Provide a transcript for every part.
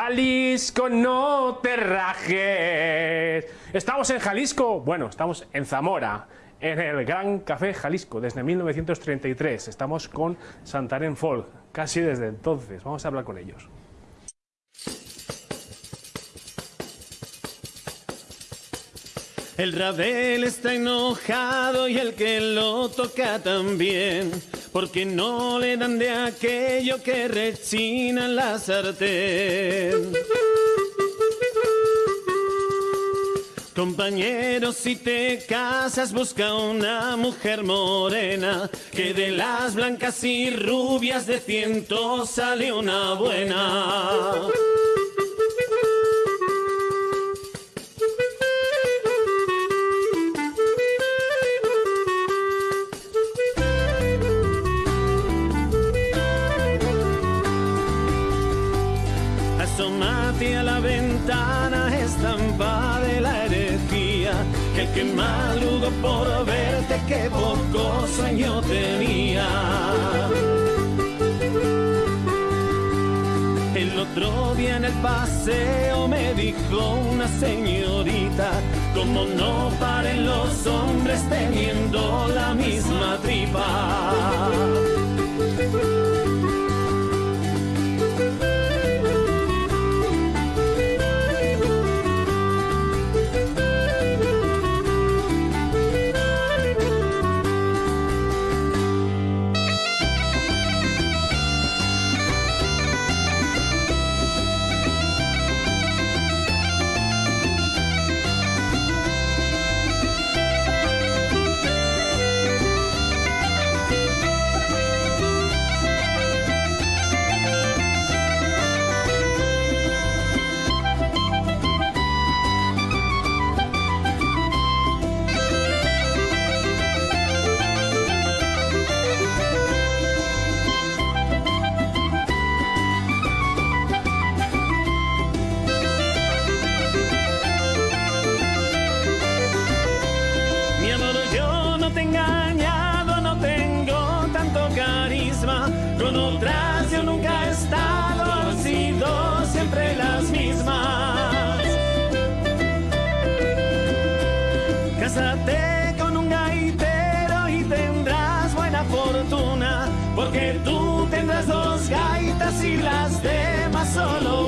Jalisco, no te rajes. Estamos en Jalisco, bueno, estamos en Zamora, en el Gran Café Jalisco, desde 1933. Estamos con Santarén Folk, casi desde entonces. Vamos a hablar con ellos. El Rabel está enojado y el que lo toca también, porque no le dan de aquello que rechina la sartén. Compañero, si te casas, busca una mujer morena, que de las blancas y rubias de ciento sale una buena. Por verte, que poco sueño tenía. El otro día en el paseo me dijo una señorita, como no paren los hombres teniendo la misma tripa. Tendrás dos gaitas y las demás solo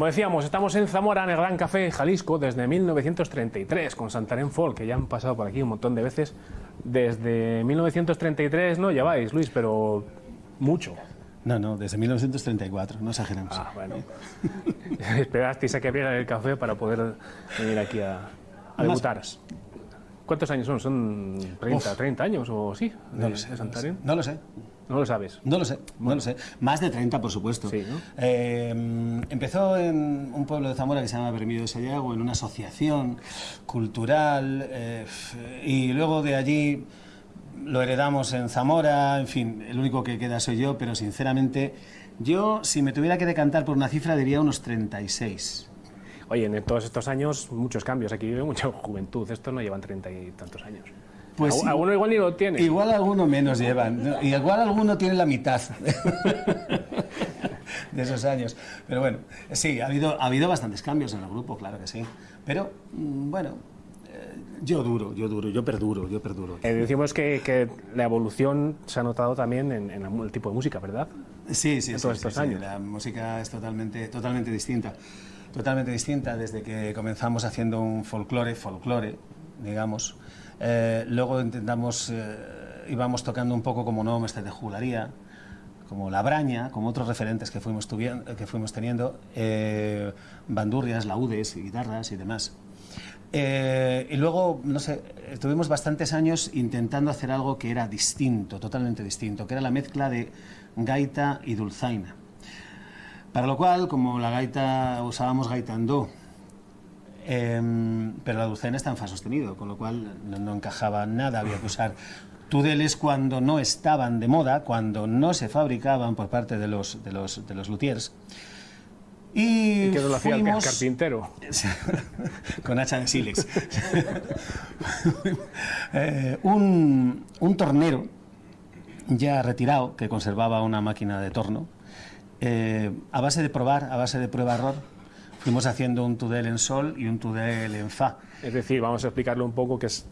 Como decíamos, estamos en Zamora, en el Gran Café Jalisco, desde 1933, con Santarén Folk, que ya han pasado por aquí un montón de veces. Desde 1933 no lleváis, Luis, pero mucho. No, no, desde 1934, no exageremos. Ah, bueno. Esperasteis a que abriera el café para poder venir aquí a, a Más debutar. horas. ¿Cuántos años son? ¿Son 30, Uf. 30 años o sí? No lo sé. no lo sé. No lo sabes. No lo sé, no lo sé. Más de 30, por supuesto. Sí, ¿no? Eh, empezó en un pueblo de Zamora que se llama Bermío de Sayago, en una asociación cultural, eh, y luego de allí lo heredamos en Zamora, en fin, el único que queda soy yo, pero sinceramente, yo, si me tuviera que decantar por una cifra, diría unos 36. Oye, en todos estos años, muchos cambios. Aquí vive mucha juventud. Estos no llevan 30 y tantos años. Pues Algu- sí. Alguno igual ni lo tiene. Igual alguno menos llevan, ¿no? y igual alguno tiene la mitad de esos años. Pero bueno, sí, ha habido, ha habido bastantes cambios en el grupo, claro que sí. Pero mm, bueno, eh, yo duro, yo duro, yo perduro, yo perduro. Eh, decimos que, que la evolución se ha notado también en, en el tipo de música, ¿verdad? Sí, sí, en sí, todos sí, estos sí, años. La música es totalmente, totalmente distinta. Totalmente distinta desde que comenzamos haciendo un folclore, folclore, digamos. Eh, luego intentamos, eh, íbamos tocando un poco como no, este de jugularía, como La Braña, como otros referentes que fuimos, que fuimos teniendo, eh, bandurrias, laúdes, guitarras y demás. Eh, y luego, no sé, estuvimos bastantes años intentando hacer algo que era distinto, totalmente distinto, que era la mezcla de gaita y dulzaina. Para lo cual, como la gaita, usábamos gaita em, pero la dulzaina está en fa sostenido, con lo cual no, encajaba nada, había que usar tudeles cuando no estaban de moda, cuando no se fabricaban por parte de los, de los, de los luthiers. Y, ¿Y qué lo hacía el carpintero? Con hacha de sílex. Eh, un, un, tornero ya retirado que conservaba una máquina de torno, eh, a base de probar, a base de prueba-error, fuimos haciendo un tudel en sol y un tudel en fa. Es decir, vamos a explicarlo un poco, que es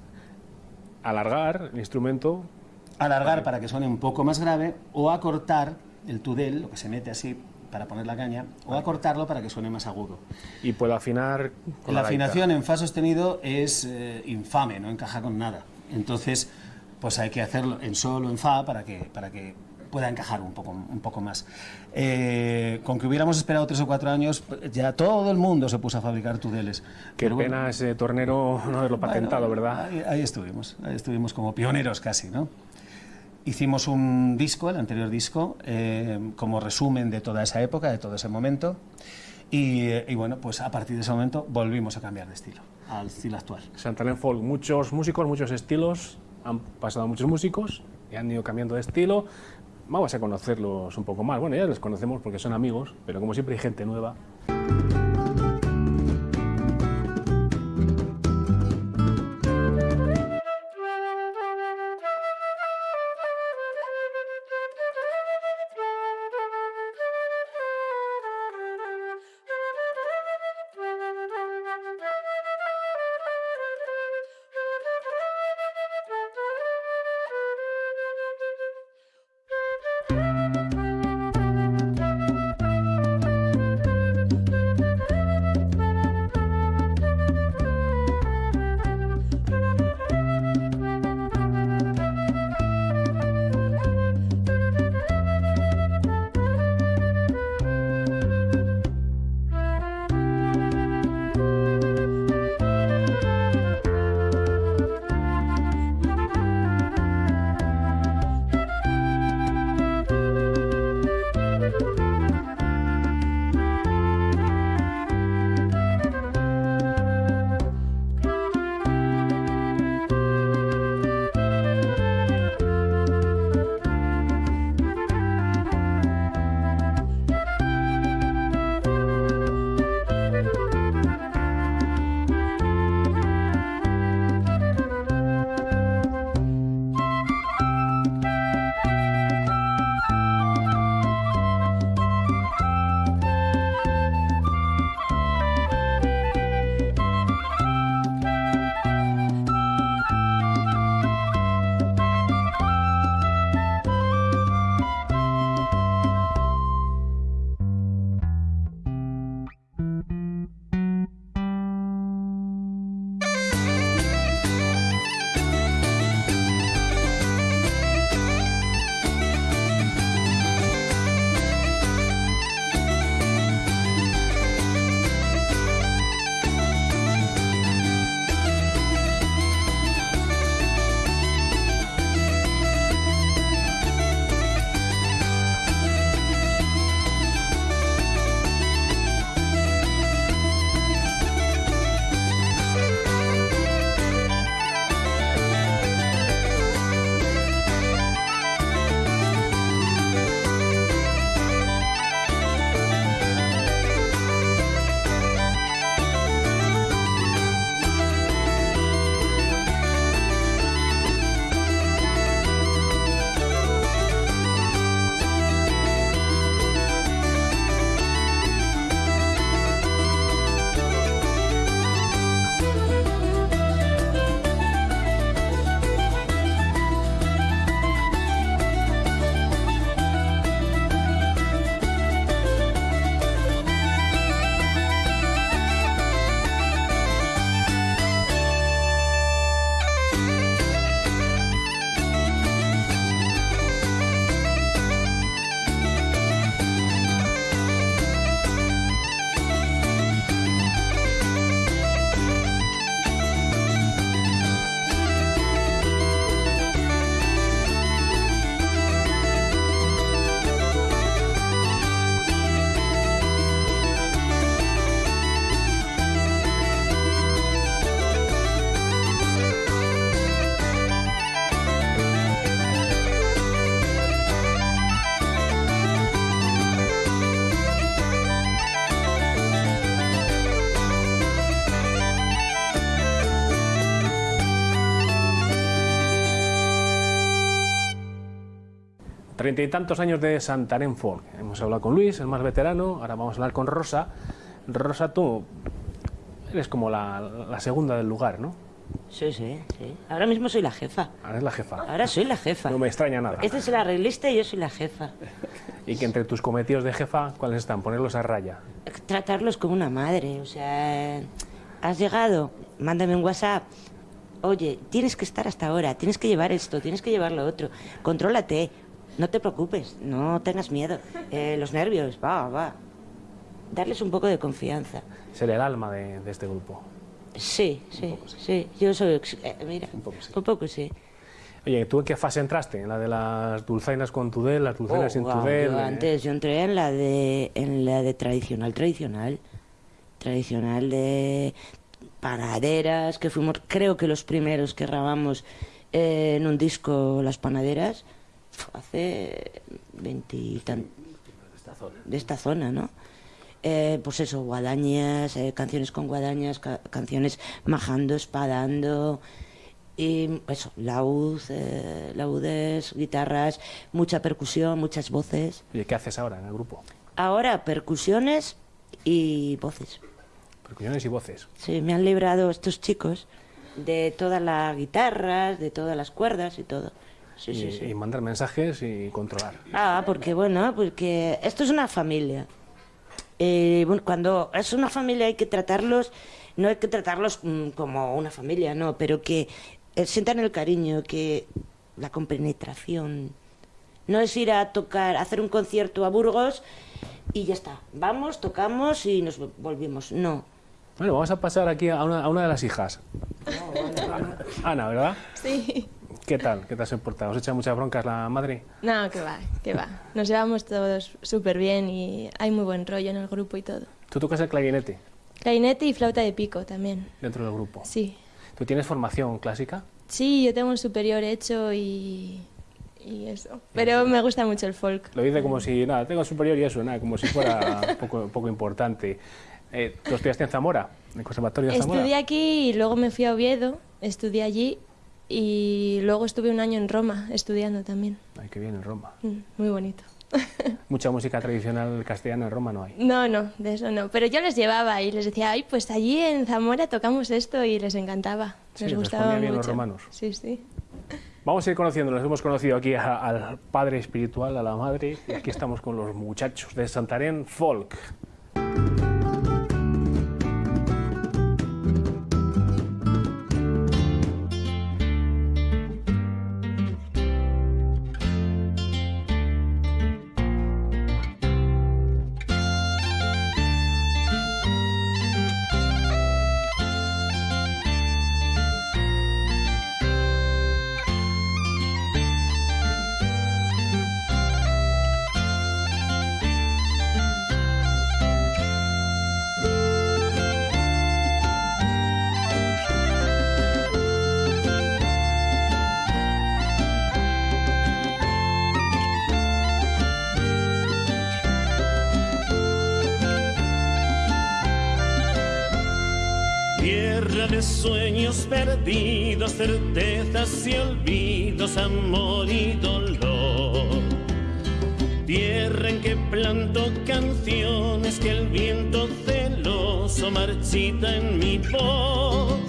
alargar el instrumento. Alargar para que suene un poco más grave o acortar el tudel, lo que se mete así para poner la caña, o acortarlo para que suene más agudo. Y puedo afinar con la, afinación en fa sostenido es eh, infame, no encaja con nada. Entonces, pues hay que hacerlo en sol o en fa para que, para que pueda encajar un poco, un poco más. Eh, con que hubiéramos esperado tres o cuatro años, ya todo el mundo se puso a fabricar tudeles. Qué pena ese tornero no haberlo patentado, ¿verdad? Ahí, ahí, estuvimos, ahí estuvimos como pioneros casi, ¿no? Hicimos un disco, el anterior disco, eh, como resumen de toda esa época, de todo ese momento. Y, bueno, pues a partir de ese momento volvimos a cambiar de estilo, al estilo actual. Santalén Folk, muchos músicos, muchos estilos, han pasado muchos músicos y han ido cambiando de estilo. Vamos a conocerlos un poco más. Bueno, ya los conocemos porque son amigos, pero como siempre hay gente nueva. Treinta y tantos años de Santarén Folk. Hemos hablado con Luis, el más veterano, ahora vamos a hablar con Rosa. Rosa, tú eres como la, la segunda del lugar, ¿no? Sí, sí, sí. Ahora mismo soy la jefa. Ahora es la jefa. Ahora soy la jefa. No me extraña nada. Este es el arreglista y yo soy la jefa. Y que entre tus cometidos de jefa, ¿cuáles están? Ponerlos a raya. Tratarlos como una madre, o sea... ¿Has llegado? Mándame un WhatsApp. Oye, tienes que estar hasta ahora, tienes que llevar esto, tienes que llevar lo otro. Contrólate, no te preocupes, no tengas miedo. Eh, los nervios, va, va. Darles un poco de confianza. Ser el alma de, de este grupo. Sí, sí, sí. Yo soy... eh, mira, Un poco sí. un poco sí. Oye, ¿tú en qué fase entraste? ¿En la de las dulzainas con tudel, las dulzainas sin Oh, guau, tudel? yo eh? antes yo entré en la de en la de tradicional tradicional tradicional de panaderas que fuimos creo que los primeros que grabamos eh, en un disco las panaderas hace veintitan de esta zona no Eh, pues eso guadañas eh, canciones con guadañas ca- canciones majando espadando y eso, laúd, eh, laúdes, guitarras, mucha percusión, muchas voces. Oye, ¿qué haces ahora en el grupo? Ahora percusiones y voces. Percusiones y voces. Sí, me han librado estos chicos de todas las guitarras, de todas las cuerdas y todo. Sí, y, sí, sí. y mandar mensajes y controlar. Ah, porque bueno, porque esto es una familia. Eh, bueno, cuando es una familia hay que tratarlos, no hay que tratarlos mm, como una familia, no, pero que eh, sientan el cariño, que la compenetración. No es ir a tocar, a hacer un concierto a Burgos y ya está. Vamos, tocamos y nos volvimos. No. Bueno, vamos a pasar aquí a una, a una de las hijas. Ana, ¿verdad? Sí. ¿Qué tal? ¿Qué te has portado? ¿Os echa muchas broncas la madre? No, que va, que va. Nos llevamos todos súper bien y hay muy buen rollo en el grupo y todo. Tú tocas el clarinete Clarinete y flauta de pico también. dentro del grupo. Sí. ¿Tú tienes formación clásica? Sí, yo tengo un superior hecho y, y eso. Pero me gusta mucho el folk. Lo dice como si, nada, tengo superior y eso, nada, como si fuera poco, poco importante. Eh, ¿Tú estudiaste en Zamora? ¿En el Conservatorio de Zamora? Estudié aquí y luego me fui a Oviedo, estudié allí y luego estuve un año en Roma estudiando también. Ay, qué bien, en Roma. Mm, Muy bonito. Mucha música tradicional castellana en Roma no hay. No, no, de eso no. Pero yo les llevaba y les decía, ay, pues allí en Zamora tocamos esto y les encantaba. Les les gustaba ponía bien mucho. los romanos. Sí, sí. Vamos a ir conociéndolos. Hemos conocido aquí a- al padre espiritual, a la madre, y aquí estamos con los muchachos de Santarén Folk. Sueños perdidos, certezas y olvidos, amor y dolor. Tierra en que planto canciones que el viento celoso marchita en mi voz.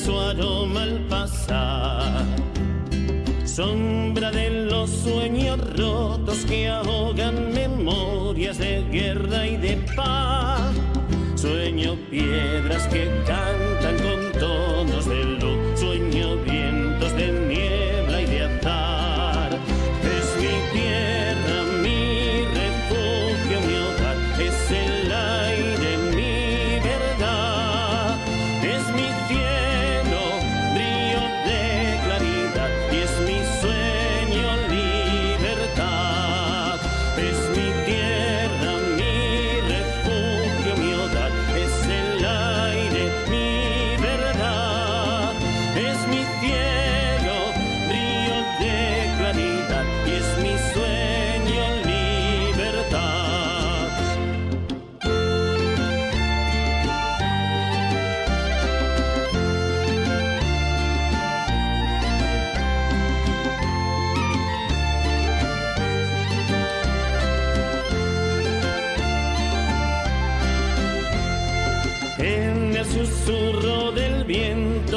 Su aroma al pasar. Sombra de los sueños rotos que ahogan memorias de guerra y de paz. Sueño piedras que cantan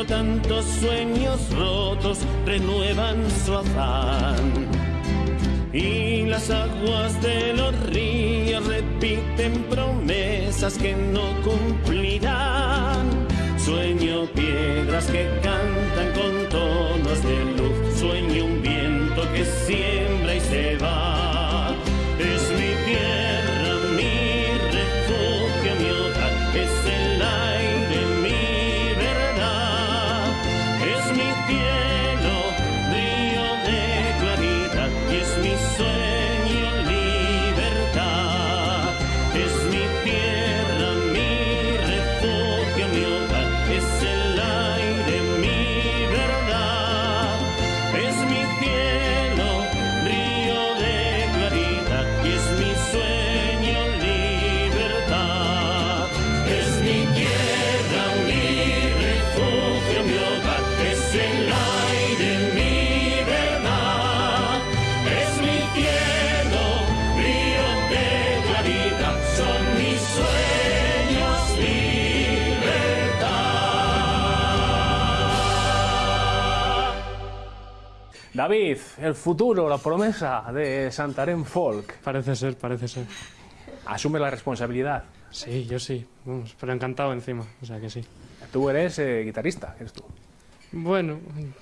tantos sueños rotos renuevan su afán. Y las aguas de los ríos repiten promesas que no cumplirán. Sueño piedras que cantan con tonos de luz. Sueño un David, el futuro, la promesa de Santarém Folk. Parece ser, parece ser. Asume la responsabilidad. Sí, yo sí. Vamos, pero encantado encima. O sea que sí. Tú eres eh, guitarrista, eres tú. Bueno,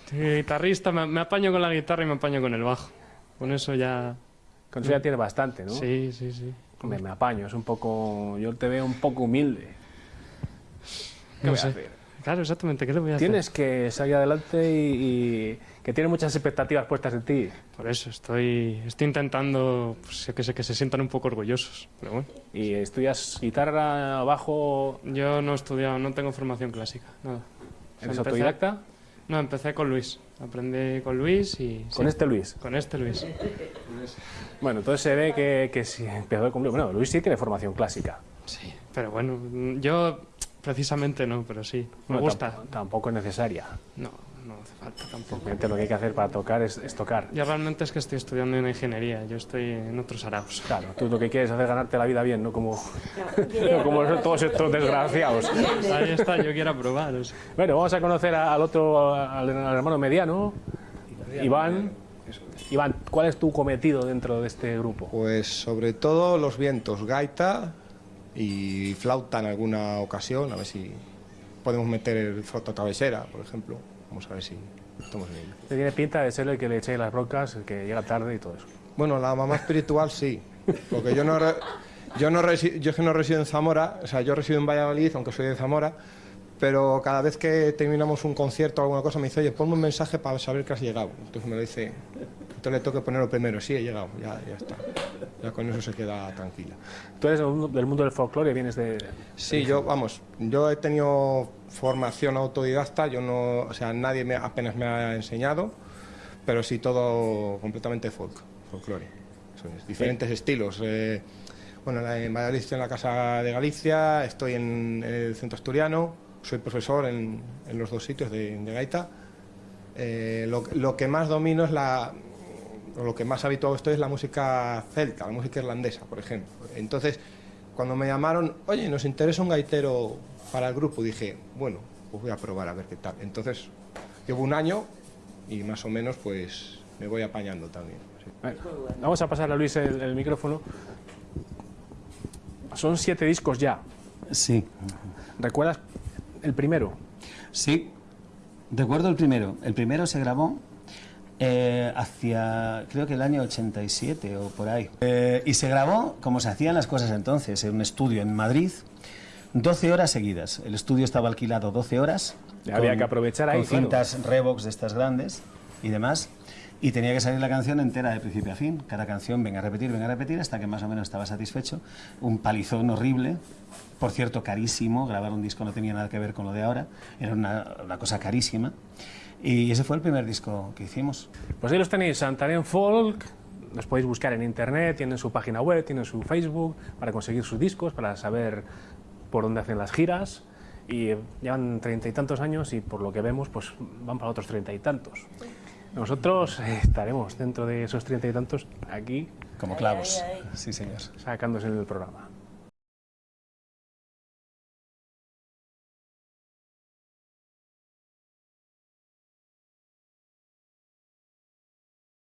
guitarrista, me, me apaño con la guitarra y me apaño con el bajo. Con eso ya... Con eso ya tienes bastante, ¿no? Sí, sí, sí. Me, me apaño, es un poco. Yo te veo un poco humilde. ¿Qué No voy a hacer? Claro, exactamente. ¿Qué le voy a hacer? Tienes que salir adelante y, y que tienes muchas expectativas puestas en ti. Por eso estoy, estoy intentando pues, que sé, que se sientan un poco orgullosos. Pero bueno, Y estudias guitarra, bajo. yo no he estudiado, no tengo formación clásica. Nada. ¿Eres empecé- autodidacta? No, empecé con Luis. Aprendí con Luis y... Con sí, este Luis. Con este Luis. Bueno, entonces se ve que, que si empezó con Bueno, Luis sí tiene formación clásica. Sí, pero bueno, yo precisamente no, pero sí. Me Bueno, gusta. tamp- Tampoco es necesaria. No, no hace falta tampoco. Simplemente lo que hay que hacer para tocar es, es tocar. Yo realmente es que estoy estudiando en ingeniería, yo estoy en otros araos. Claro, tú lo que quieres es hacer ganarte la vida bien, no como, no como todos estos desgraciados. Ahí está, yo quiero probar. o sea. Bueno, vamos a conocer al otro, al, al hermano mediano, Iván. Iván, ¿cuál es tu cometido dentro de este grupo? Pues sobre todo los vientos, gaita y flauta en alguna ocasión, a ver si podemos meter flauta travesera, por ejemplo. Vamos a ver si estamos en ello. Te tiene pinta de ser el que le echéis las broncas, el que llega tarde y todo eso. Bueno, la mamá espiritual sí, porque yo no, re- yo no resi- yo es que no resido en Zamora, o sea, yo resido en Valladolid, aunque soy de Zamora, pero cada vez que terminamos un concierto o alguna cosa me dice, oye, ponme un mensaje para saber que has llegado. Entonces me lo dice, entonces le tengo que ponerlo primero, sí, he llegado, ya, ya está. Ya con eso se queda tranquila. Tú eres del mundo- del folclore, vienes de... Sí, yo, vamos, yo he tenido formación autodidacta, yo no, o sea, nadie me, apenas me ha enseñado, pero sí todo completamente folk, folclore. Es, diferentes estilos. eh, bueno, en Valladolid estoy en la Casa de Galicia, estoy en el Centro Asturiano, soy profesor en, en los dos sitios de, de gaita. Eh, lo, lo que más domino es la, lo que más habituado estoy es la música celta, la música irlandesa, por ejemplo. Entonces, cuando me llamaron, oye, nos interesa un gaitero para el grupo, dije, bueno, pues voy a probar a ver qué tal. Entonces, llevo un año y más o menos pues me voy apañando también. sí. Vamos a pasar a Luis el, el micrófono. Son siete discos ya. Sí, ¿Recuerdas el primero? sí. Recuerdo el primero. El primero se grabó eh, hacia, creo que el año 87 o por ahí. Eh, y se grabó como se hacían las cosas entonces, en un estudio en Madrid, 12 horas seguidas. El estudio estaba alquilado 12 horas. Había que aprovechar ahí, Con claro. cintas Revox de estas grandes y demás. Y tenía que salir la canción entera de principio a fin. Cada canción venga a repetir, venga a repetir, hasta que más o menos estaba satisfecho. Un palizón horrible. Por cierto, carísimo. Grabar un disco no tenía nada que ver con lo de ahora. Era una, cosa carísima. Y ese fue el primer disco que hicimos. Pues ahí los tenéis, Santarém Folk. Los podéis buscar en internet, tienen su página web, tienen su Facebook para conseguir sus discos, para saber por dónde hacen las giras. Y llevan treinta y tantos años y por lo que vemos, pues van para otros treinta y tantos. Nosotros eh, estaremos dentro de esos treinta y tantos aquí Como clavos. Sí, señor. sacándose en el programa.